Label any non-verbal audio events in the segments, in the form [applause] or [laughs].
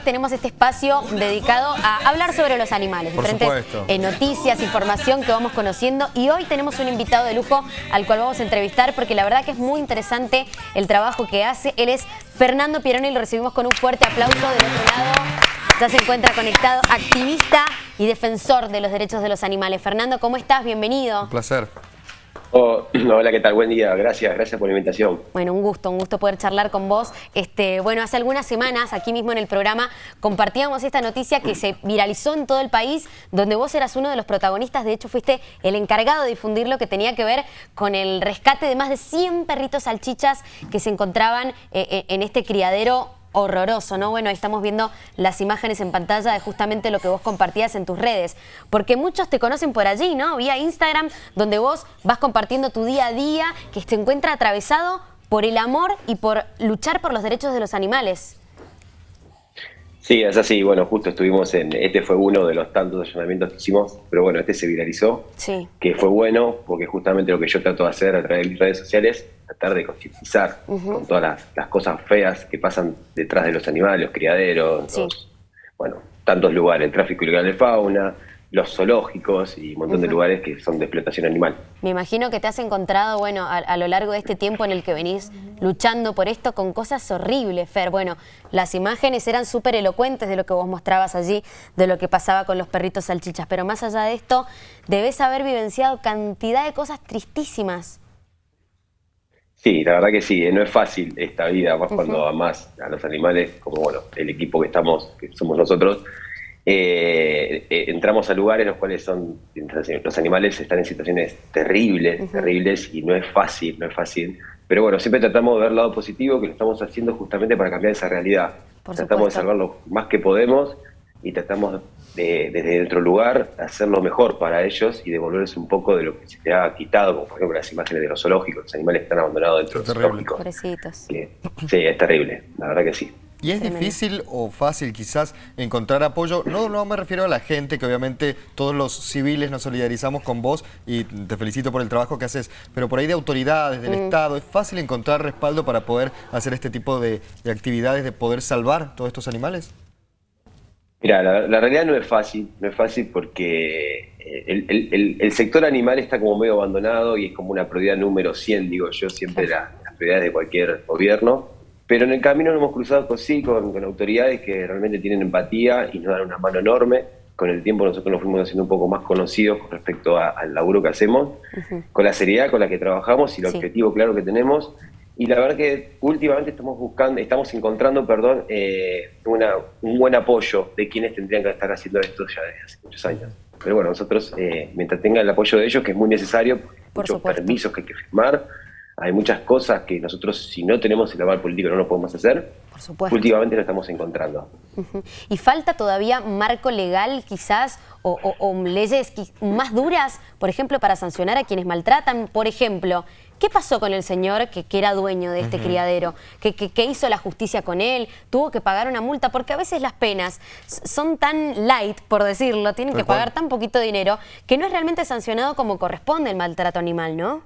jueves tenemos este espacio dedicado a hablar sobre los animales, diferentes eh, noticias, información que vamos conociendo y hoy tenemos un invitado de lujo al cual vamos a entrevistar porque la verdad que es muy interesante el trabajo que hace. Él es Fernando Pieroni y lo recibimos con un fuerte aplauso del otro lado. Ya se encuentra conectado, activista y defensor de los derechos de los animales. Fernando, ¿cómo estás? Bienvenido. Un placer. Oh, [clears throat] hola, ¿qué tal? Buen día, gracias, gracias por la invitación. Bueno, un gusto, un gusto poder charlar con vos. Este, bueno, hace algunas semanas, aquí mismo en el programa, compartíamos esta noticia que se viralizó en todo el país, donde vos eras uno de los protagonistas, de hecho fuiste el encargado de difundir lo que tenía que ver con el rescate de más de 100 perritos salchichas que se encontraban eh, eh, en este criadero horroroso, ¿no? Bueno, ahí estamos viendo las imágenes en pantalla de justamente lo que vos compartías en tus redes, porque muchos te conocen por allí, ¿no? Vía Instagram, donde vos vas compartiendo tu día a día, que se encuentra atravesado por el amor y por luchar por los derechos de los animales. Sí, es así. Bueno, justo estuvimos en... Este fue uno de los tantos allanamientos que hicimos, pero bueno, este se viralizó. Sí. Que fue bueno, porque justamente lo que yo trato de hacer a través de mis redes sociales, tratar de concientizar con todas las, cosas feas que pasan detrás de los animales, los criaderos, bueno, tantos lugares, el tráfico ilegal de fauna, los zoológicos y un montón de lugares que son de explotación animal. Me imagino que te has encontrado, bueno, a, lo largo de este tiempo en el que venís luchando por esto con cosas horribles, Fer. Bueno, las imágenes eran súper elocuentes de lo que vos mostrabas allí, de lo que pasaba con los perritos salchichas, pero más allá de esto, debes haber vivenciado cantidad de cosas tristísimas. Sí, la verdad que sí, eh, no es fácil esta vida, más cuando amás a los animales, como bueno, el equipo que estamos, que somos nosotros, eh, eh, entramos a lugares en los cuales son los animales están en situaciones terribles, terribles y no es fácil, no es fácil. Pero bueno, siempre tratamos de ver el lado positivo que lo estamos haciendo justamente para cambiar esa realidad. tratamos de salvar lo más que podemos y tratamos de, desde otro lugar hacerlo mejor para ellos y devolverles un poco de lo que se te ha quitado, como por ejemplo las imágenes de los zoológicos, los animales que están abandonados dentro de los zoológicos. sí, es terrible, la verdad que sí. ¿Y es difícil o fácil quizás encontrar apoyo? No, no me refiero a la gente, que obviamente todos los civiles nos solidarizamos con vos y te felicito por el trabajo que haces, pero por ahí de autoridades, del mm. Estado, ¿es fácil encontrar respaldo para poder hacer este tipo de, actividades, de poder salvar todos estos animales? Mira, la, realidad no es fácil, no es fácil porque eh, el, sector animal está como medio abandonado y es como una prioridad número 100, digo yo, siempre las prioridades de cualquier gobierno pero en el camino nos hemos cruzado con, sí, con, autoridades que realmente tienen empatía y nos dan una mano enorme. Con el tiempo nosotros nos fuimos haciendo un poco más conocidos con respecto al laburo que hacemos, con la seriedad con la que trabajamos y el objetivo claro que tenemos. Y la verdad que últimamente estamos buscando, estamos encontrando, perdón, eh, un buen apoyo de quienes tendrían que estar haciendo esto ya desde hace muchos años. Pero bueno, nosotros, eh, mientras tenga el apoyo de ellos, que es muy necesario, muchos permisos que hay que firmar, hay muchas cosas que nosotros, si no tenemos el aval político, no lo podemos hacer. Por supuesto. Últimamente lo estamos encontrando. ¿Y falta todavía marco legal quizás o, leyes más duras, por ejemplo, para sancionar a quienes maltratan? Por ejemplo, ¿qué pasó con el señor que, era dueño de este criadero? ¿Qué, hizo la justicia con él? ¿Tuvo que pagar una multa? Porque a veces las penas son tan light, por decirlo, tienen que pagar tan poquito dinero, que no es realmente sancionado como corresponde el maltrato animal, ¿no?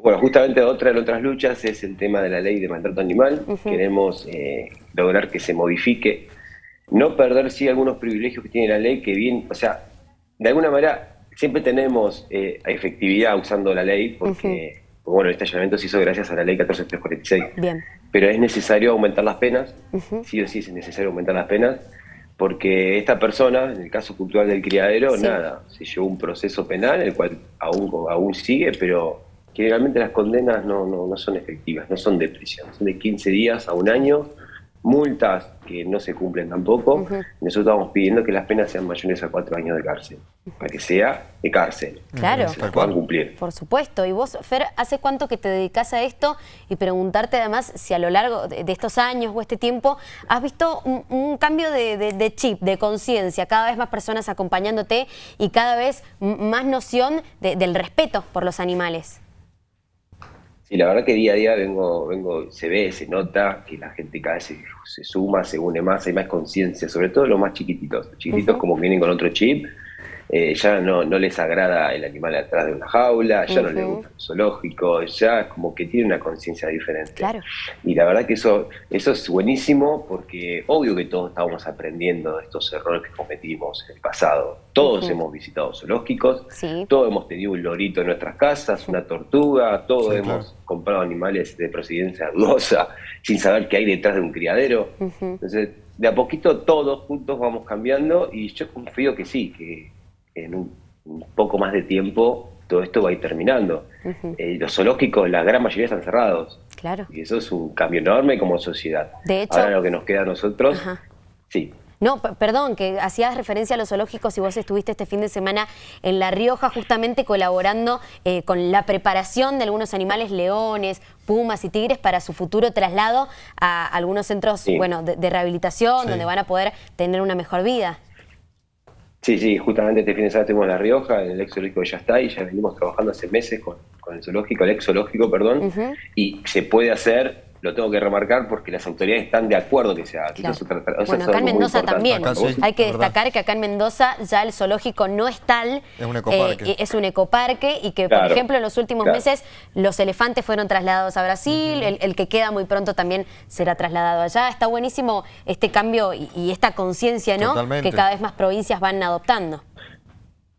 Bueno, justamente otra de otras luchas es el tema de la ley de maltrato animal. Queremos eh, lograr que se modifique, no perder sí algunos privilegios que tiene la ley, que bien, o sea, de alguna manera siempre tenemos eh, efectividad usando la ley, porque, bueno, este allanamiento se hizo gracias a la ley 14346. Bien. Pero es necesario aumentar las penas, sí o sí es necesario aumentar las penas, porque esta persona, en el caso cultural del criadero, nada, se llevó un proceso penal, el cual aún, aún sigue, pero Generalmente las condenas no, no, no, son efectivas, no son de prisión, son de 15 días a un año, multas que no se cumplen tampoco. Nosotros estamos pidiendo que las penas sean mayores a cuatro años de cárcel, para que sea de cárcel, claro. se puedan cumplir. Por supuesto. Y vos, Fer, ¿hace cuánto que te dedicas a esto? Y preguntarte además si a lo largo de, estos años o este tiempo has visto un, cambio de, chip, de conciencia, cada vez más personas acompañándote y cada vez más noción del respeto por los animales. Y la verdad que día a día vengo, vengo, se ve, se nota que la gente cada vez se, suma, se une más, hay más conciencia, sobre todo los más chiquititos. Los chiquititos como vienen con otro chip, eh, ya no, no les agrada el animal atrás de una jaula, ya no les gusta el zoológico, ya como que tiene una conciencia diferente. Claro. Y la verdad que eso, eso es buenísimo porque obvio que todos estábamos aprendiendo de estos errores que cometimos en el pasado. Todos hemos visitado zoológicos, todos hemos tenido un lorito en nuestras casas, una tortuga, todos hemos comprado animales de procedencia dudosa [laughs] sin saber qué hay detrás de un criadero. Entonces, de a poquito todos juntos vamos cambiando y yo confío que sí, que en un, poco más de tiempo todo esto va a ir terminando. Eh, los zoológicos, la gran mayoría están cerrados. Claro. Y eso es un cambio enorme como sociedad. De hecho, Ahora lo que nos queda a nosotros, sí. No, perdón, que hacías referencia a los zoológicos y vos estuviste este fin de semana en La Rioja justamente colaborando eh, con la preparación de algunos animales, leones, pumas y tigres para su futuro traslado a algunos centros bueno, de, rehabilitación donde van a poder tener una mejor vida. Sí, sí, justamente este fin de semana estuvimos en La Rioja, en el ex zoológico ya está, y ya venimos trabajando hace meses con, el zoológico, el ex zoológico, perdón, y se puede hacer lo tengo que remarcar porque las autoridades están de acuerdo que se haga. bueno, acá en Mendoza también. Hay que destacar que acá en Mendoza ya el zoológico no es tal. Es un ecoparque. Eh, es un ecoparque y que, por ejemplo, en los últimos meses los elefantes fueron trasladados a Brasil, el, que queda muy pronto también será trasladado allá. Está buenísimo este cambio y, esta conciencia ¿no? que cada vez más provincias van adoptando.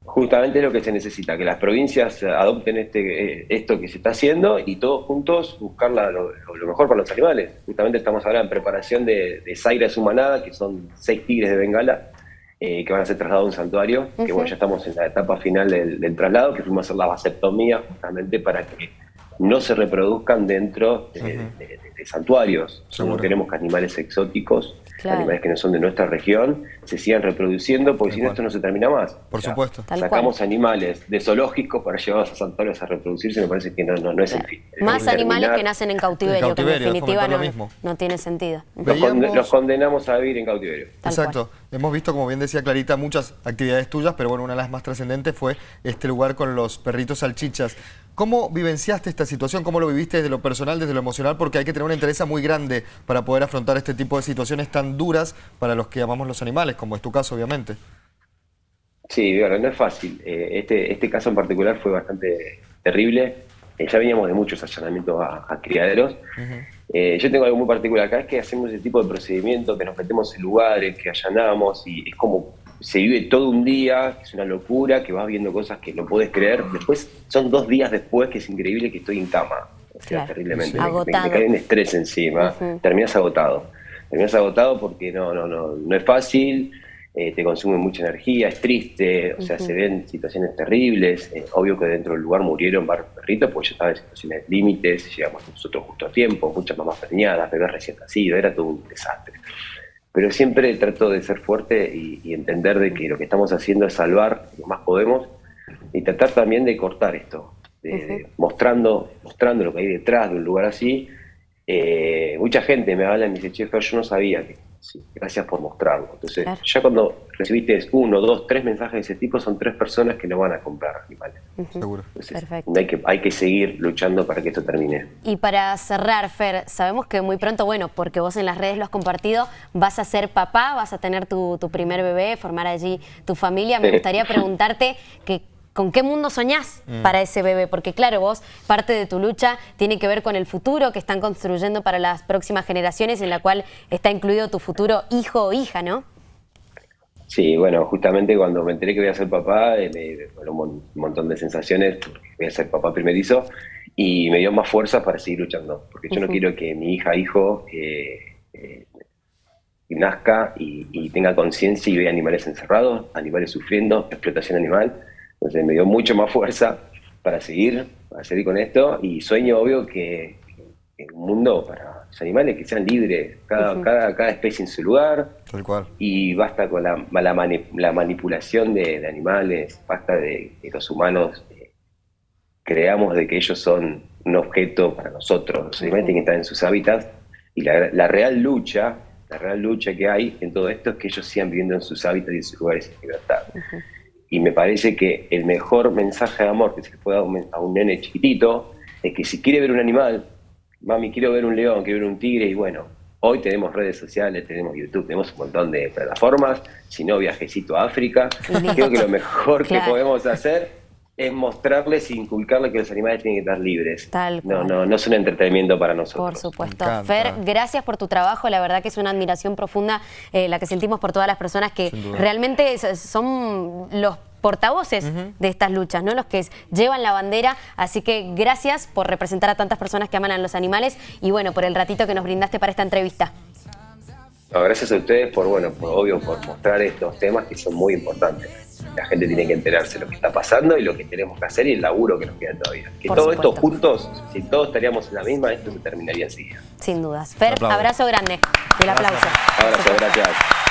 Justamente es lo que se necesita, que las provincias adopten este, eh, esto que se está haciendo y todos juntos buscar lo, mejor para los animales. Justamente estamos ahora en preparación de, de Zaira su manada, que son seis tigres de Bengala, eh, que van a ser trasladados a un santuario, que bueno, ya estamos en la etapa final del, traslado, que fuimos a hacer la vasectomía justamente para que no se reproduzcan dentro de, santuarios. No queremos que animales exóticos, animales que no son de nuestra región, se sigan reproduciendo, porque si no esto no se termina más. Por supuesto. sacamos animales de zoológicos para llevarlos a santuarios a reproducirse, me parece que no, no, es el fin. Más animales que nacen en cautiverio, que en definitiva no, tiene sentido. Los, condenamos a vivir en cautiverio. Exacto. Hemos visto, como bien decía Clarita, muchas actividades tuyas, pero bueno, una de las más trascendentes fue este lugar con los perritos salchichas. ¿Cómo vivenciaste esta situación? ¿Cómo lo viviste desde lo personal, desde lo emocional? Porque hay que tener una interés muy grande para poder afrontar este tipo de situaciones tan duras para los que amamos los animales, como es tu caso, obviamente. Sí, bueno, no es fácil. Eh, este, este caso en particular fue bastante terrible. Eh, ya veníamos de muchos allanamientos a, criaderos. Eh, yo tengo algo muy particular acá, es que hacemos ese tipo de procedimiento, que nos metemos en lugares, que allanamos, y es como se vive todo un día, que es una locura, que vas viendo cosas que no puedes creer. Después son dos días después que es increíble que estoy en cama. O sea, terriblemente. Me, cae un estrés encima. Terminas agotado. Terminas agotado porque no, no, no, no es fácil. Eh, te consume mucha energía, es triste, o sea, se ven situaciones terribles. Eh, obvio que dentro del lugar murieron varios perritos, porque yo estaba en situaciones límites, llegamos nosotros justo a tiempo, muchas mamás preñadas, bebés recién nacidos, era todo un desastre pero siempre trato de ser fuerte y, entender de que lo que estamos haciendo es salvar lo más podemos y tratar también de cortar esto, mostrando, mostrando lo que hay detrás de un lugar así. Eh, mucha gente me habla y me dice, che, yo no sabía que Sí, gracias por mostrarlo. Entonces, ya cuando recibiste uno, dos, tres mensajes de ese tipo, son tres personas que no van a comprar animales. Seguro. Perfecto. Hay que, hay que seguir luchando para que esto termine. Y para cerrar, Fer, sabemos que muy pronto, bueno, porque vos en las redes lo has compartido, vas a ser papá, vas a tener tu, tu primer bebé, formar allí tu familia. Me gustaría preguntarte que ¿Con qué mundo soñás mm. para ese bebé? Porque claro, vos, parte de tu lucha tiene que ver con el futuro que están construyendo para las próximas generaciones, en la cual está incluido tu futuro hijo o hija, ¿no? Sí, bueno, justamente cuando me enteré que voy a ser papá, eh, me fueron un montón de sensaciones, voy a ser papá primerizo, y me dio más fuerza para seguir luchando, porque yo no quiero que mi hija, hijo, eh, eh, nazca y, y tenga conciencia y vea animales encerrados, animales sufriendo, explotación animal, entonces me dio mucho más fuerza para seguir, para seguir con esto y sueño obvio que, un mundo para los animales que sean libres, cada, cada, especie en su lugar. Tal cual. Y basta con la, la, manipulación de, animales, basta de que los humanos eh, creamos de que ellos son un objeto para nosotros. Los animales tienen que estar en sus hábitats y la, real lucha, la real lucha que hay en todo esto es que ellos sigan viviendo en sus hábitats y en sus lugares en libertad. Y me parece que el mejor mensaje de amor que se puede dar a un nene chiquitito es que si quiere ver un animal, mami, quiero ver un león, quiero ver un tigre, y bueno, Hoy tenemos redes sociales, tenemos YouTube, tenemos un montón de plataformas, si no viajecito a África. Creo que lo mejor que podemos hacer es mostrarles e inculcarles que los animales tienen que estar libres. Tal no, no, no es un entretenimiento para nosotros. Por supuesto. Fer, gracias por tu trabajo. La verdad que es una admiración profunda eh, la que sentimos por todas las personas que realmente son los portavoces de estas luchas, ¿no? los que llevan la bandera. Así que gracias por representar a tantas personas que aman a los animales y bueno, por el ratito que nos brindaste para esta entrevista. gracias a ustedes por, bueno, por obvio, por mostrar estos temas que son muy importantes. La gente tiene que enterarse de lo que está pasando y lo que tenemos que hacer y el laburo que nos queda todavía. Que todos estos juntos, si todos estaríamos en la misma, esto se terminaría así. Sin dudas. Fer, abrazo grande y el aplauso. Abrazo, gracias.